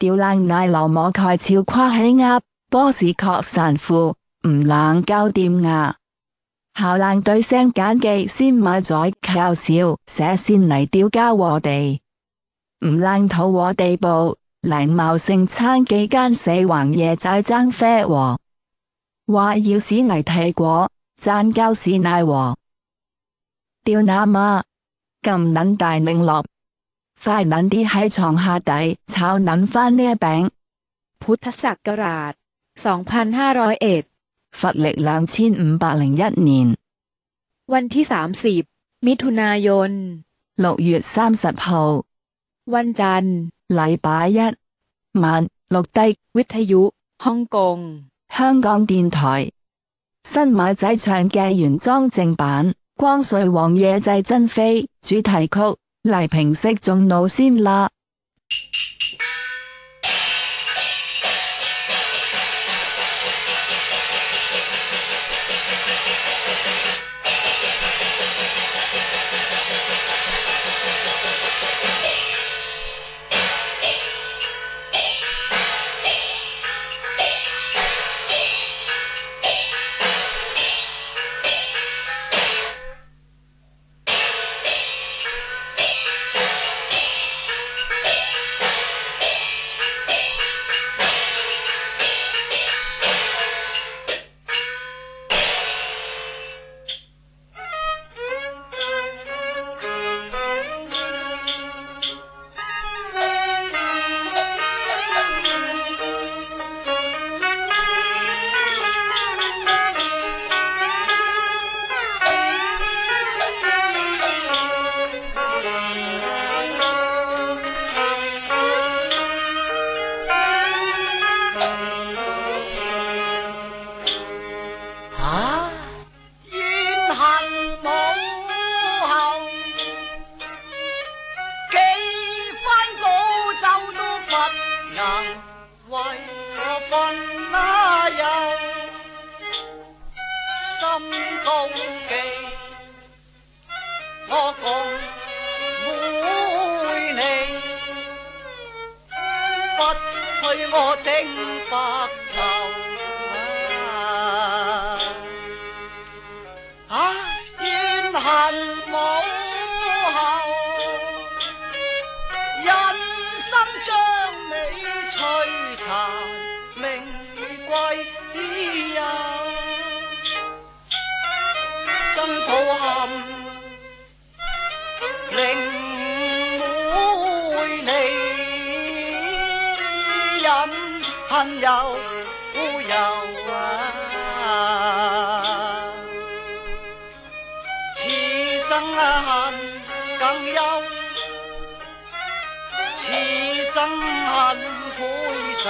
吊冷奶流摸盖朝跨起鸭，波士确神父唔冷交掂牙，校冷对声简记先买在靠少写先嚟吊家和地，唔冷土和地布嚟茂盛餐几间四横夜仔争啡和，话要屎危替果赞胶屎奶和吊那妈咁捻大拧落。快搵啲喺床下底，炒捻翻呢一饼。《菩提萨伽 a 二千五百零一，佛历两千五百零一年，Wenty 三，Midhunayon，六月三十号，日礼拜一，晚六低，n g 香港电台，新马仔唱嘅原装正版《光绪王爷祭珍妃》主题曲。黎平息众怒先啦！不許我挺白头啊！怨恨母后，人生将你摧殘，命歸幽。真抱憾。有孤啊，此生恨更忧，此生恨悔愁。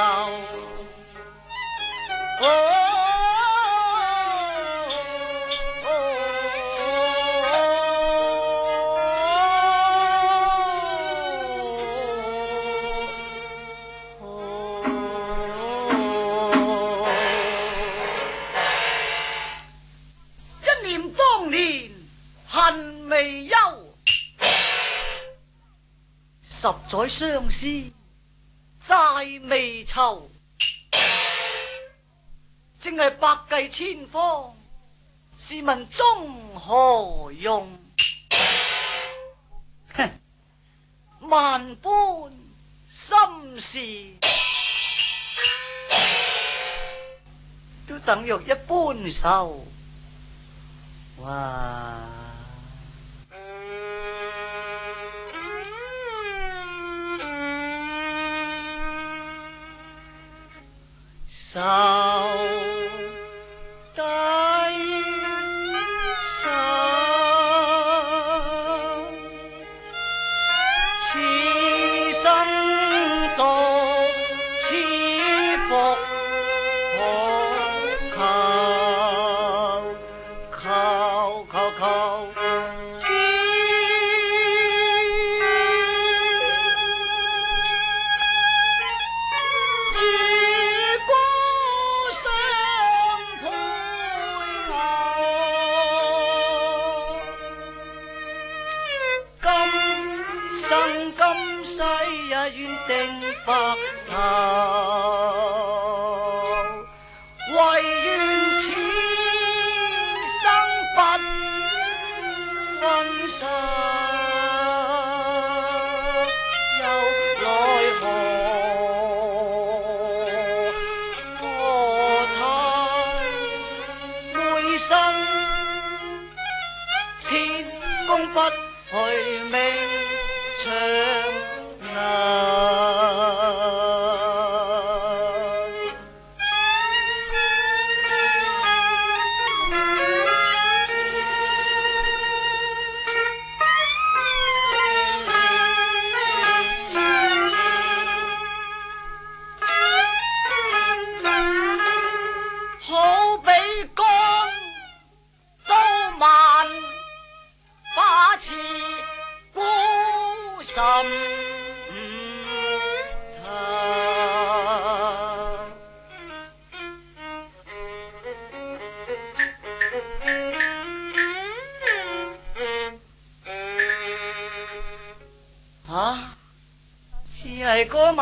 在相思，债未愁，正系百计千方，试问终何用？哼，万般心事，都等若一般愁。哇！साउ च fucked up.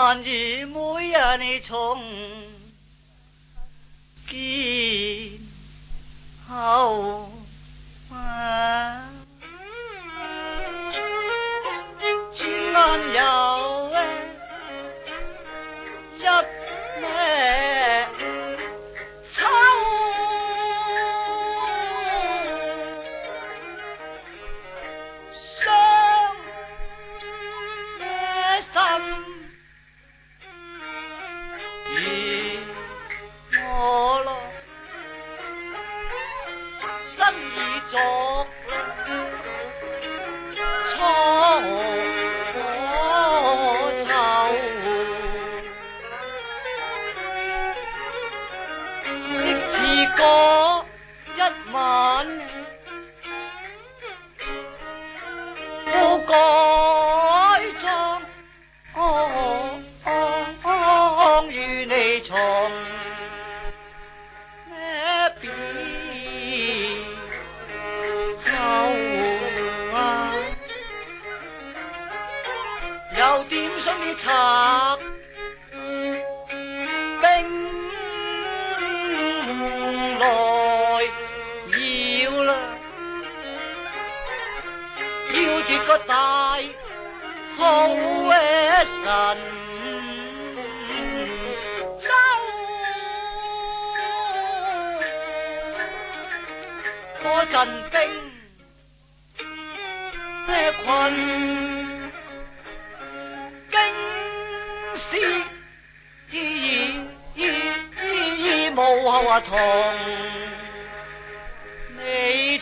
满地模样的好马，金鞍摇哎，结束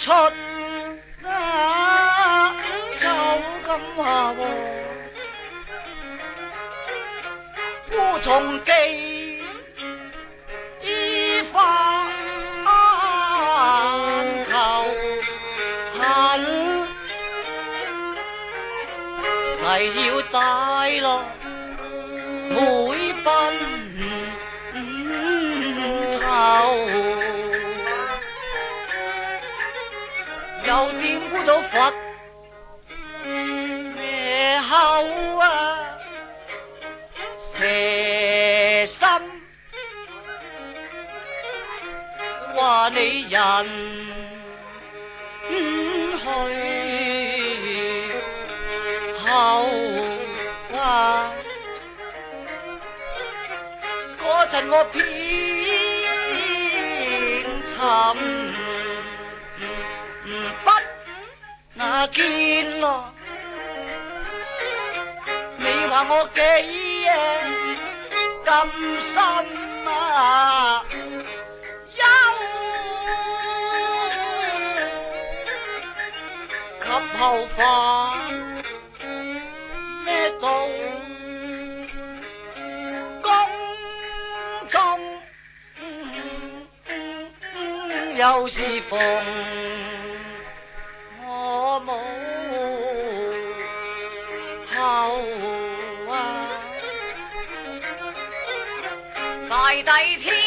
出啊，就咁话喎，孤重寄衣花，求恨，誓要大罗。都佛咩口啊？蛇心话你人去后啊？嗰阵我偏沉。见咯，你话我几呀？甘心啊？忧，及后发咩到？宫中又是逢。died here.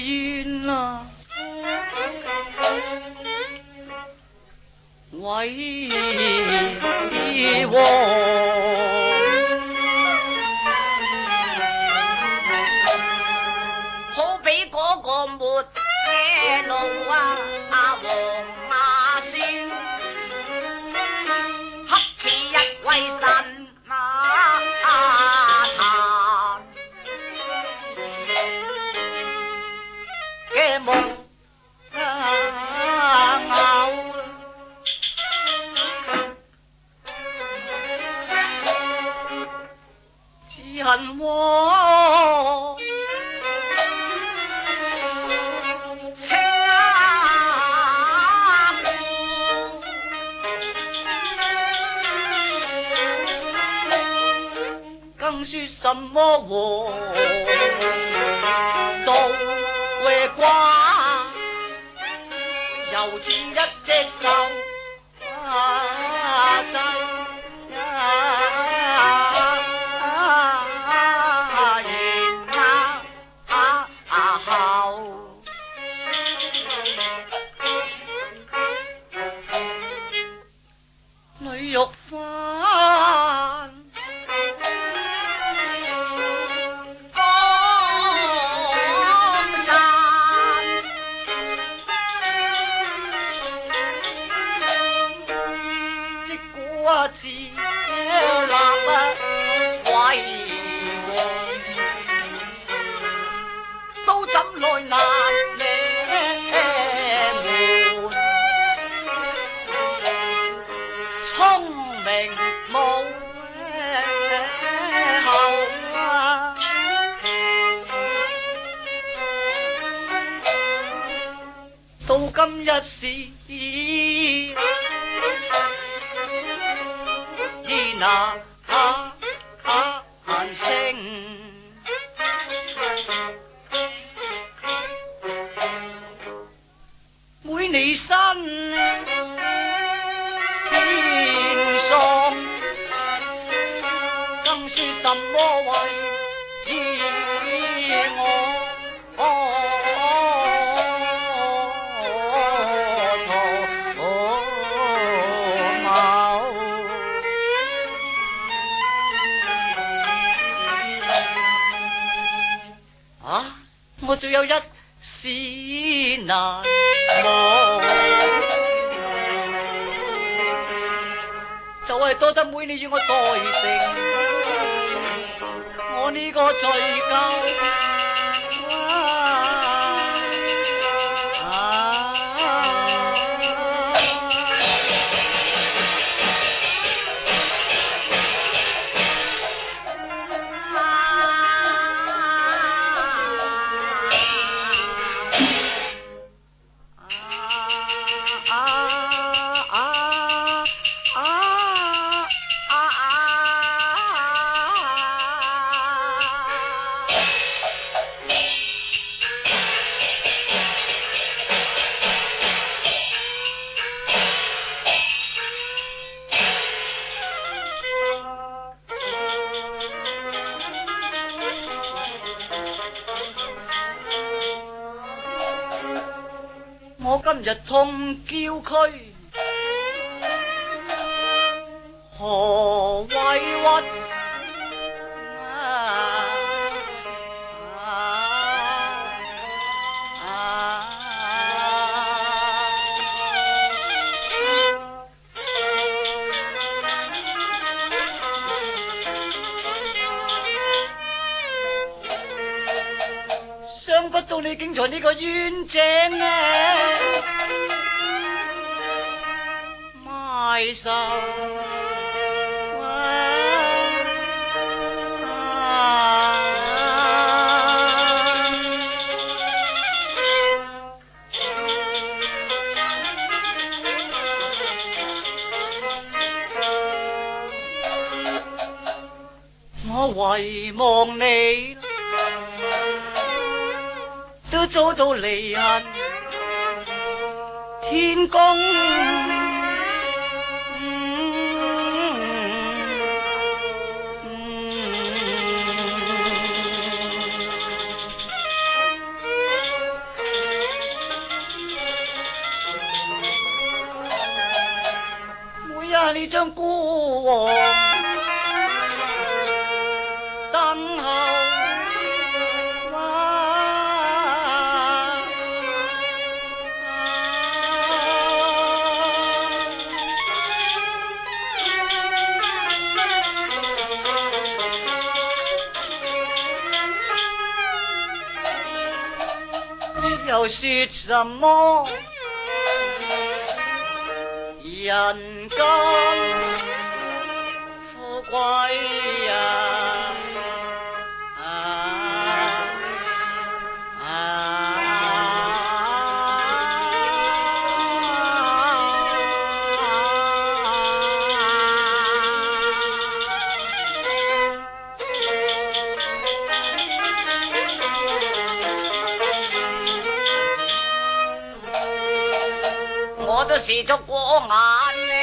怨啊，为王。瓜，又似一只手。不自立啊，鬼王，都怎奈难你们聪明无后啊？到今日时。那怕喊声，妹你身。最有一丝难忘，就系多得妹你与我代成，我呢个罪疚。日痛叫区，何委屈？不到你惊在呢个冤井咧，埋手，我遗望你。都走到离恨，天公。日你将孤王。又说什么人间富贵呀？是足过眼。